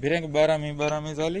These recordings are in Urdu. بیرنگ بارہمیں بارہ می تعلی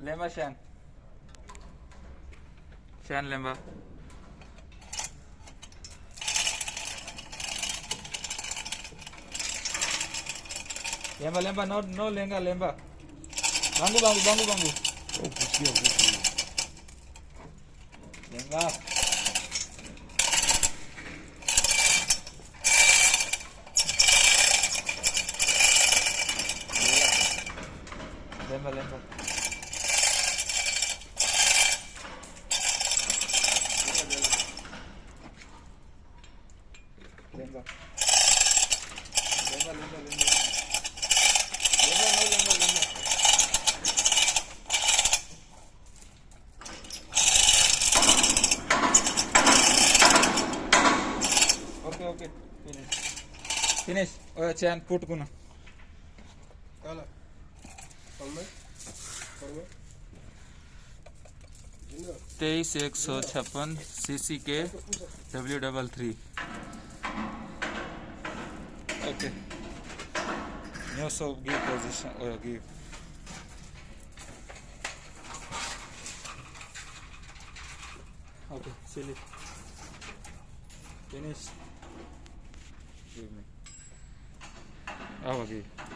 لیم سین لمبا لمبا لمبا لمبا لے با لا چینٹ کون تیئیس ایک سو چھپن سی سی کے ڈبلو ڈبل تھری سو پہ اوکے چلی ٹینس اوکے